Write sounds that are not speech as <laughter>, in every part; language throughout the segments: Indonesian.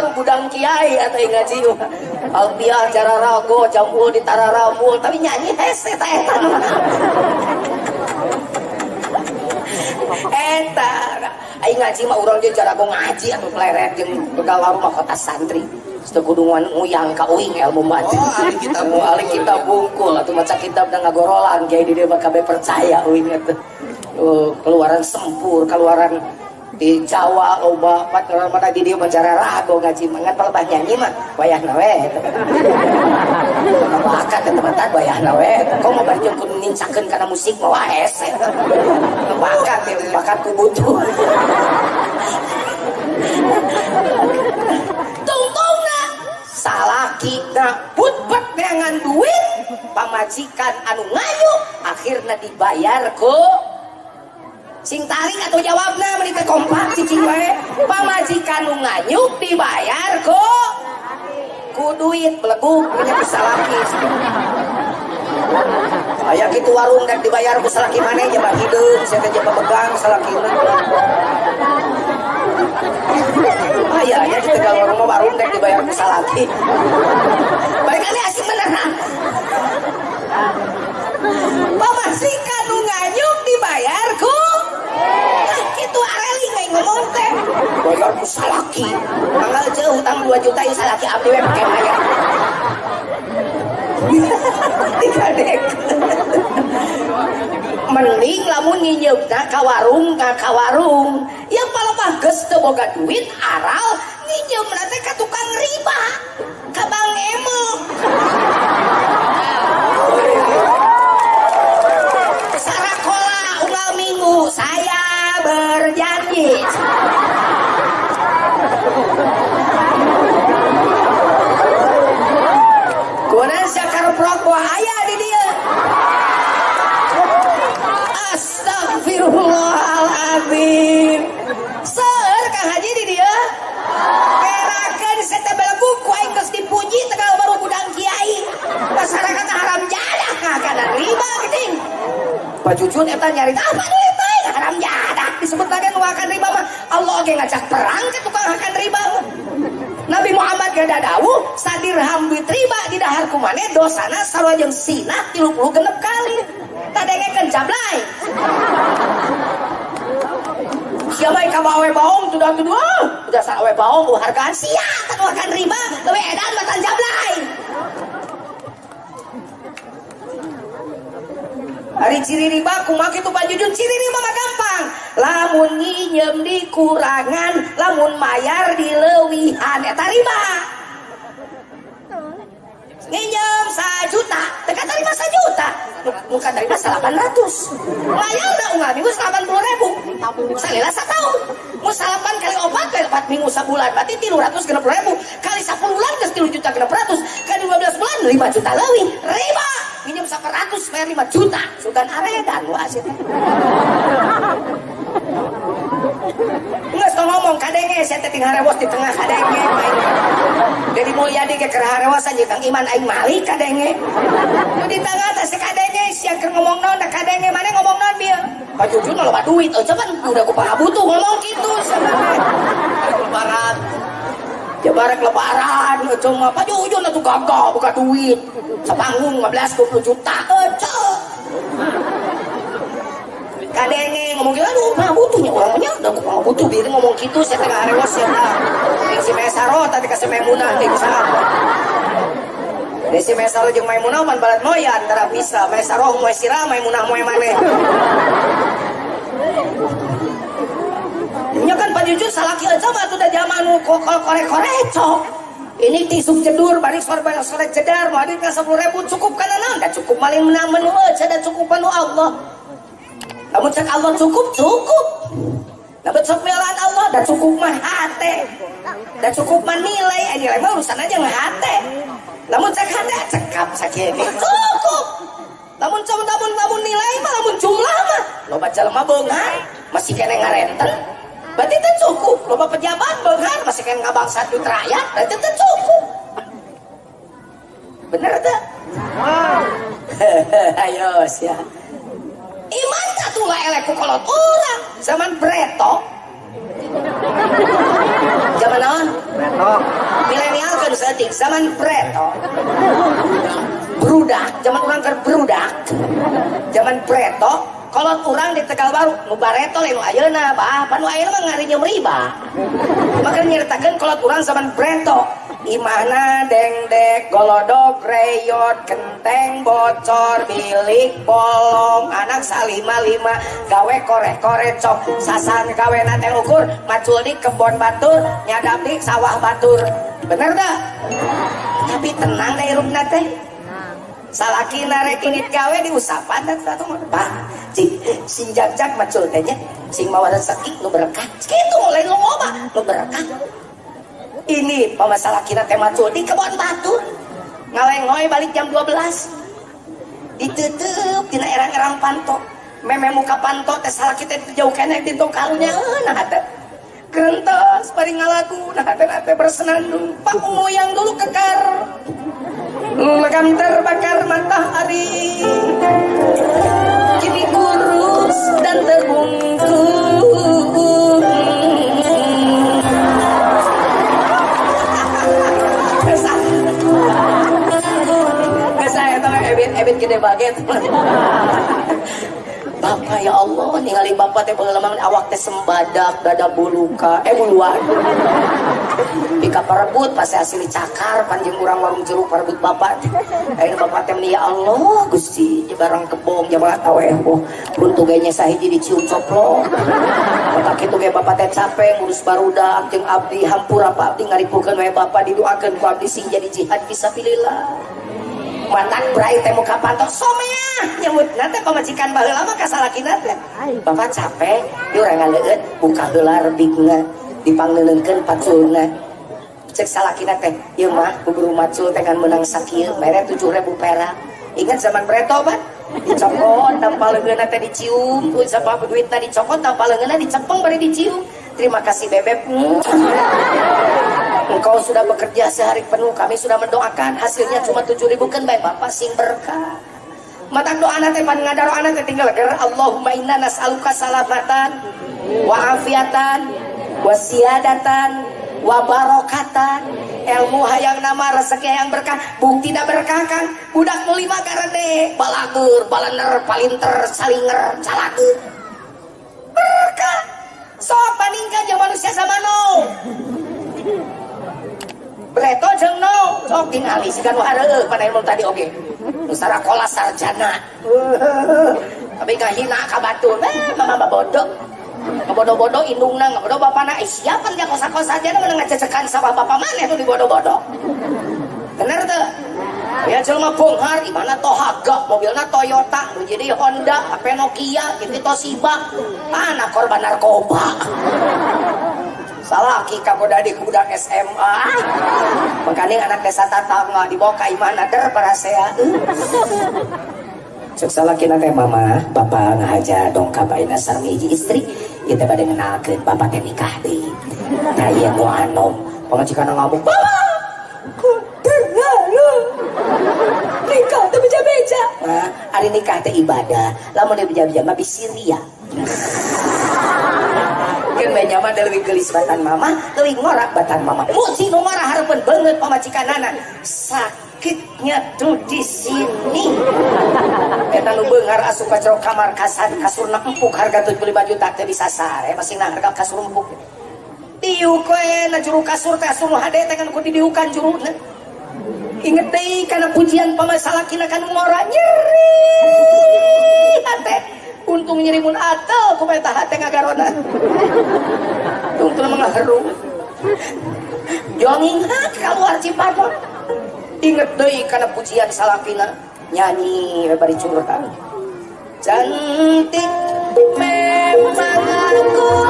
dia Tegalwaru gudang kiai atau ngaji Alpiah cara rago campur di tararamul tapi nyanyi hese ta eta eta aing ngaji mah urang jeung cara ngaji anu pleret jeung Tegalwaru mah kota santri. Sekudungan uyang ka uing ilmu mati. Oh, kita mu ali kita bungkul. Atau maca kitab dan ngagorolan kayak di dia kabeh percaya uing itu. Uh, keluaran sempur, keluaran di Jawa loba pada di dia bicara rago ngaji mangan palebah nyanyi mah wayah nawe. Bakat teman-teman wayah nawe? Kau mau bari kun nincakeun kana musik mah waes bakat bakat ku butuh. Tungtungna salaki na putpet dengan duit pamajikan anu ngayu akhirnya dibayar ku sing tarik atau jawabnya menit kompak cicing wae. Pamajikan nu nganyuk dibayar ku ku duit beleguk punya pesalaki ayah gitu warung dan dibayar pesalaki mana? Jebak hidung saya teh jebak pegang salaki ayah ya di tegal warung warung dan dibayar pesalaki mereka ini asing beneran pamajikan nu nganyuk dibayar ku itu areli nggak ngomong teh ku salaki. Tanggal jauh utang 2 juta yang salaki abdi we pakai bayar dikadek mending lamun nyinyegna ka warung ka ka warung. Yang mah geus teu boga duit aral. Nginyeum teh ka tukang riba ka bang emo. Sarakola unggal minggu saya berjanji. Kunan syakar prok wahaya di dia. Astagfirullahaladzim. Seur Kang Haji di dia. Perakan seta belagu ku aing geus dipuji tegal baru budang kiai. Masyarakat haram jadah kagana riba geuting Pak Cucun eta nyari apa duit Oge ngajak perang ke tukang akan riba. Nabi Muhammad gak dadawu sadirham duit riba di dahar kumane dosana sarwajeng sinah 30 genep kali. Tadengekeun jablay. Siapa yang kamu awe baong sudah ah, sa awe baong uh, hargaan sia kan akan riba. Lewe edan matan jablay Hari ciri riba kumak itu bajujun ciri mah gampang. Lamun nginjem dikurangan lamun mayar dilewihan eta riba nginjem sajuta. Dekat terima sajuta. Bukan terima salapan ratus. Mayar udah unggal minggu salapan puluh ribu. Salila setahun. Mau salapan kali obat kali empat minggu sebulan. Berarti tilu ratus genep ribu. Kali sepuluh bulan ke tilu juta genep ratus kali dua belas bulan lima juta lebih riba minjem ratus bayar lima juta. Sugan aredan lu asyik Nggak ngomong kadenge saya teh harewos di tengah kadenge jadi mulyadi ke keur harewas aja kang iman aing malik kadenge nu di tengah teh kadenge sia keur ngomong naon da kadenge mana ngomong naon bieu Pak Jujun loba duit. Oh coba udah ku butuh ngomong kitu lebaran Jabarek lebaran cuma Pak Jujun atuh gagah buka duit. Sepanggung 15 20 juta ece kadenge ngomong gitu aduh mah butuhnya orangnya udah aku butuh diri ngomong gitu saya tengah arewas ya yang si Mesaro tadi kasih Maimunah nih bisa Desi Mesaro jeung Maimunah man balat moyan antara bisa Mesaro moe sira Maimunah moe Pak Jujur salaki aja mah tuh udah zaman nu korek-korek cok. Ini tisuk jedur balik sore balik sore jedar mau ke sepuluh ribu cukup karena nanda cukup maling menang menu aja dan cukup penuh Allah. Namun cek Allah cukup cukup. Cek milan Allah dan cukup mah hati. Cukup mah nilai eh, nilai mah urusan aja nggak hati. Namun cek hati cekap sakit cukup. Namun cek namun namun nilai mah namun jumlah mah. Lo baca lemah bengar masih kena ngarenten berarti itu cukup. Loba pejabat benghar masih kan ngabangsa duit rakyat berarti itu cukup. Bener tak? <laughs> ayo sia. Iman tak tuh lah eleku kolot orang. Zaman breto zaman apa? Milenial kan setik zaman preto berudak zaman orang kan berudak zaman preto kalau kurang di Tegal Baru nu bareto lain ayeuna bah panu ayeuna mah ngarinya riba. Maka nyeritakan kalau kurang zaman preto Imana dengdek golodok reyot kenteng bocor milik bolong anak salima lima gawe korek korek cok sasan gawe nate ukur macul di kebon batur nyadap di sawah batur. Bener dah? Tapi tenang deh rup nate salaki narek init gawe di usapan dan satu pak sing sing jak macul tehnya sing mawa rezeki nu berkah. Gitu mulai lu loba nu berkah. Ini pemasalah kita tema di kebun batu. Ngalengoy balik jam 12 ditutup tina erang-erang panto. Meme muka panto teh salah kita jauh kena di tokalnya nah ada. Kerentos paling ngalaku nah ada bersenandung. Pak yang dulu kekar lekam terbakar matahari. Kini kurus dan terbungkus. Ebit. Ebit gede baget Bapak ya Allah ningali bapak teh pengalaman awak teh sembadak dada buluka eh buluan Pika perebut pasti asli cakar panjang kurang warung jeruk perebut bapak. Ayo bapak teh ya Allah Gusti barang kebong jamaah tahu eh boh buntu gayanya sahiji dicium coplok. Bapak itu kayak bapak teh capek ngurus barudak jeung abdi hampura apa abdi ngaripukeun wae bapak didoakeun ku abdi sing jadi jihad fisabilillah batak berai temu kapanto somea nyebut nanti pemajikan baheula lama kasalaki nanti bapak capek dia orang ngaleut buka gelar bigna dipanggilkeun paculna cek salaki nanti iya mah buburu macul tekan menang sakit mere tujuh ribu perak. Ingat zaman bereto ban dicopot tanpa lengan nanti dicium. Tuh siapa duit tadi dicopot tanpa lengan dicepeng bari dicium. Terima kasih bebek. Engkau sudah bekerja sehari penuh, kami sudah mendoakan. Hasilnya cuma tujuh ribu kan baik Bapak sing berkah. Mata doa nanti pan ngadaro anak tinggal ger Allahumma inna nas'aluka salamatan wa afiatan wa siadatan wa barokatan ilmu hayang nama rezeki yang berkah. Bukti tidak berkah kan budak mulima karena balagur balaner palinter salinger calagur berkah. Sok bandingkan yang manusia sama no. Breto jeung no. Sok tingali nu hareueuh pada ilmu tadi oke. Nu sarakola sarjana. Tapi hina ka batur. Eh mama bodoh. Bodoh-bodoh indungna bodoh bapana eh siapa dia kosa-kosa? Aja mana ngececekan sama bapak mana itu di bodoh-bodoh. Bener tuh? Ya jelma bonghar gimana Tohaga mobilnya Toyota. Jadi Honda HP Nokia gitu Toshiba. Anak korban narkoba. Salah kika di kuda SMA makanya anak desa tatangga dibawa ke imana der cek salah kina teh mama bapak ngahaja dongka baina sarmiji istri kita pada ke bapak teh nikah di kaya mu anom pengajikan ngabuk bapak nikah teh beja-beja. Nah, hari nikah teh ibadah. Lamun dia beja-beja mah bisiria kan banyak mah lebih gelis batan mama lebih ngorak batan mama. Musi ngorah harapan banget pamacikan anak sakitnya tuh di sini. Kita nu bengar asup ka kamar kasan kasurna empuk harga 75 juta teh bisa sare masih nah harga kasur empuk tiuk we na juru kasur teh asup hade teh kan ku didiukan juruna inget deh karena pujian pamasalah kina kan ngorah nyeri hate. Untung nyerimun atal ku meta hate ngagarona. Untung mengharu jonging hak keluar cipatot inget deh karena pujian salafina nyanyi bari curhat cantik memang aku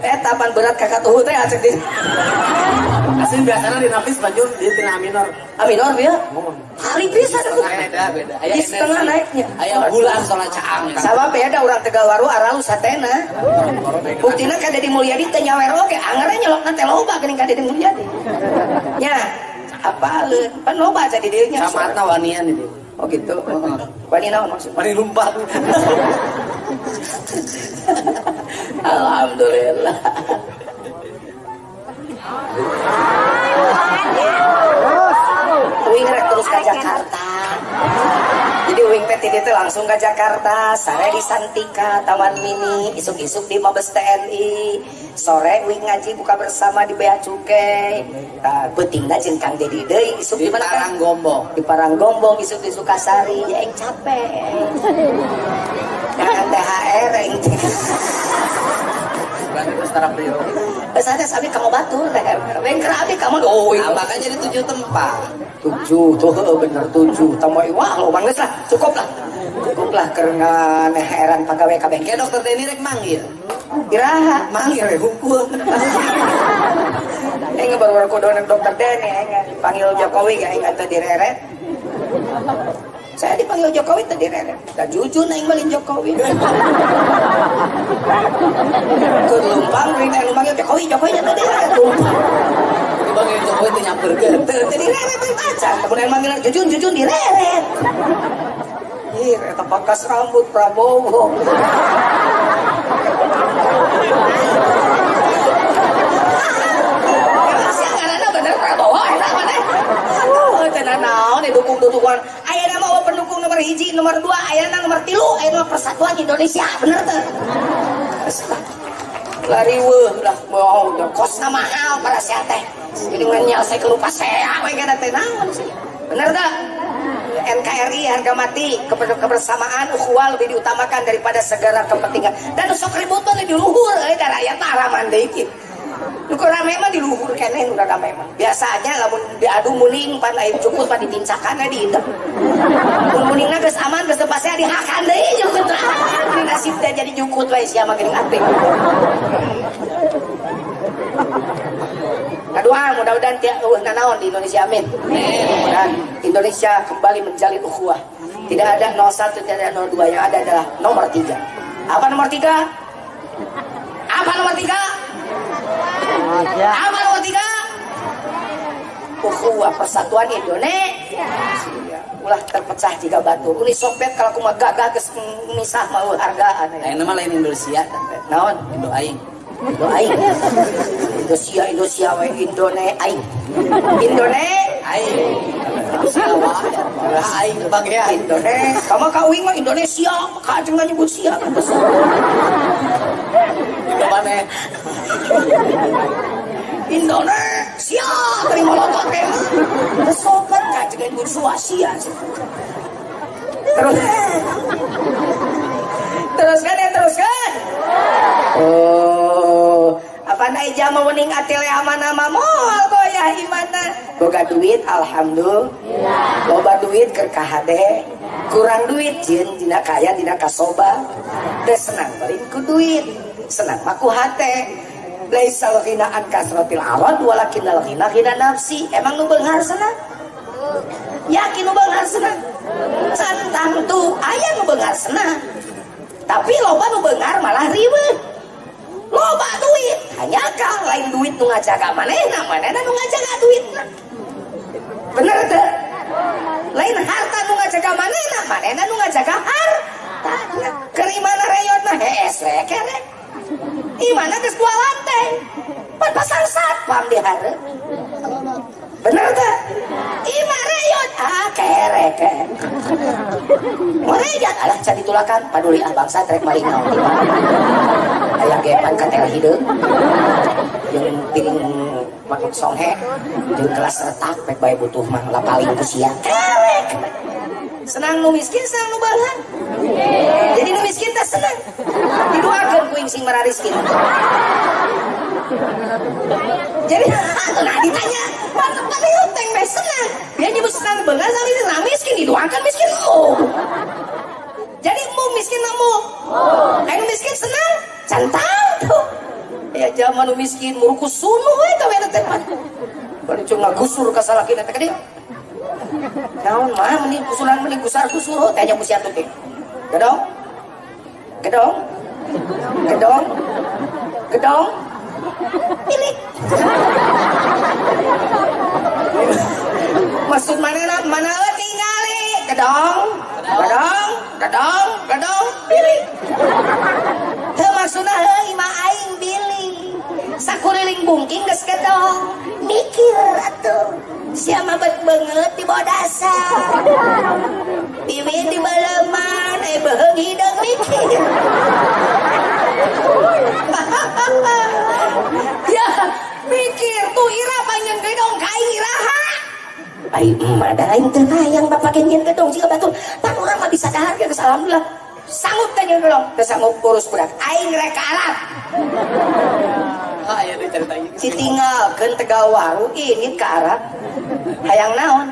eh tapan berat kakak tuh teh acek di Asli biasanya di nafis panjun di tina minor. aminor ya hari pisan aku Beda. Beda. Di setengah naiknya. Aya bulan soalnya caang. sama beda orang tegal waru aralu satena. Buktina kan Deddy Mulyadi teh nyawer oge angere nyelok teh loba geuning ka Deddy Mulyadi. Nya apa pan loba aja di dieu nya Camatna wanian itu. oh gitu. Wani naon maksud Mari lumpat. <laughs> Alhamdulillah. Wing rek terus ke Jakarta. Jadi Wing teh tadi teh langsung ke Jakarta. Sore di Santika Taman Mini isuk-isuk di Mabes TNI sore Wing ngaji buka bersama di Bea Cukai. Nah, betingna jeung Kang Dedi deui isuk Di Kang? Paranggombong. di Paranggombong isuk di Sukasari ya yang capek jangan THR beliau. Saya sabi kamu batur, bengker abi kamu oh Nah, makanya di tujuh tempat. tujuh tuh bener tujuh tamu wah lo bangles lah cukup lah cukup lah karena heran pegawai kabeh Kayak dokter Denny rek manggil. iraha Manggil rek hukum. Aing baru kudu anak dokter Deni aing panggil Jokowi aing atuh direret. Saya dipanggil Jokowi tadi direret. Da jujur aing malin Jokowi. Kelumpang rina anu panggil Jokowi, Jokowi nya tadi direret. Bang Jokowi itu nyamperkeun. Teu teu direret teh pacar, kemudian manggil jujun jujun direret. Ih, eta pangkas rambut Prabowo. Masih ngaranna bener Prabowo eta mana? Oh, tenan naon didukung-dukungan. Aya nama pendukung nomor hiji, nomor dua, aya nomor tilu, nama persatuan Indonesia, bener teu? Lari weuh lah mau kosna mahal para sia teh. Jadi ngenyal saya kelupa saya we kana teh naon. Bener tak? NKRI harga mati keber- kebersamaan ukhuwah lebih diutamakan daripada segala kepentingan dan sok ribut di luhur da rakyat mah araman keur rame mah di luhur keneh udah rame mah. Biasanya lamun diadu muning pan lain cukup pan ditincakan di indep. Mun muningna geus aman geus teu pasti dihakan deui jukut. Ah, nasib teh jadi jukut we sia mah geuning ati. Kedua, mudah-mudahan tiap uh, nanaon di Indonesia, amin. Mudah-mudahan Indonesia kembali menjalin ukhuwah. Tidak ada 01, tidak ada 02, yang ada adalah nomor 3. Apa nomor 3? Apa nomor 3? Apa nomor 3? Ukhuwah persatuan Indonesia. Ulah terpecah jika batu. Uni Soviet kalau kumaha gagah geus misah mau hargaan. Lain nama lain Indonesia. Naon? Indo aing. Indo aing. Indonesia Indonesia we Indone aing. Indone Aing. Aing bagian. Indone. Kamu kauing mah Indonesia, ka jeung nyebut sia. Itu mana? <laughs> Indonesia dari molotot teh. Sobat ka jeung nyebut Suasia. Terus Teruskan ya teruskan. Oh, apa naik jama wening atele aman-ama moal goyah imana. Boga duit alhamdulillah. Loba duit keur KHD. Kurang duit jin dina kaya dina kasoba. Teu senang balik ku duit. Senang mah ku hate. Laisa ghina an kasratil arad walakin al ghina ghina nafsi. Emang nu beunghar senang? Yakin nu beunghar senang? Santang tuh aya nu beunghar. Tapi loba nu beunghar malah ribet. Loba duit, hanya kah lain duit nu ngajaga manehna, manehna nu ngajaga duitna. Bener teu? Lain harta nu ngajaga manehna, manehna nu ngajaga harta. Kerimana reyot mah hees we kere. Imana geus dua lantai. Pan pasang satpam di hareup. Bener teu? Ima reyot ah kere kere. Merejat alah can ditulakan paduli ah bangsa trek maling naon. Aya gepan katel hideung. Jeung piring makuk songhe jeung kelas retak pek bae butuh mah lapaling ku. Kerek. Senang nu miskin, senang nu balan. Jadi nu miskin teh senang. Didoakeun ku ing sing marariskin. jadi <laughs> nah ditanya mantep tapi uteng meh senang dia nyebut senang bener sama ini nah miskin didoakan miskin oh jadi mu miskin namu Ayo miskin senang cantang tuh ya zaman miskin muruku sunu we kawe na tepat bari cuma gusur salakina teh kadieu naon mah mending kusuran mending gusar gusur tanya musi atuh teh gedong? Gedong? Gedong? Gedong? Pilih maksud mana na mana euy ningali gedong? Gedong? Gedong? Gedong? Pilih. Heuh maksudna heuh aing bili sakuriling bungking geus gedong. Mikir atuh sia mah bet beungeut di bawah dasar? Piwi di baleman eh beheung hideung mikir <laughs> ya mikir tuh ira panjang gedong kai iraha Ai emak da aing teu yang bapak kenyen gedong siga batur pan urang mah bisa dahar geus alhamdulillah. Sanggup nyen gedong. Teu sanggup urus budak aing rek ka Arab Ah, ya diceritain. ditinggalkeun tegawaru ini ke Arab hayang naon.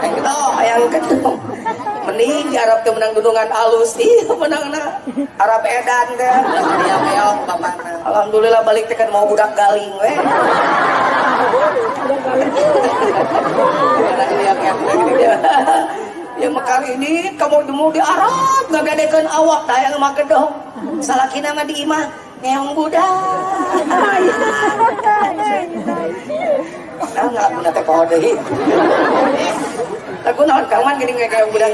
Gedong hayang gedong mending di Arab teh menang gunungan alus ih menang na. Arab edan bapakna. Alhamdulillah balik teh kan mau budak galing we Karena dia kayak ya mekar ini kamu demu di Arab ngagadekeun awak dayang mah gedong. Salakina mah di imah ngeong budak nah nggak guna teh deui lagu naon kawan gini ngeong budak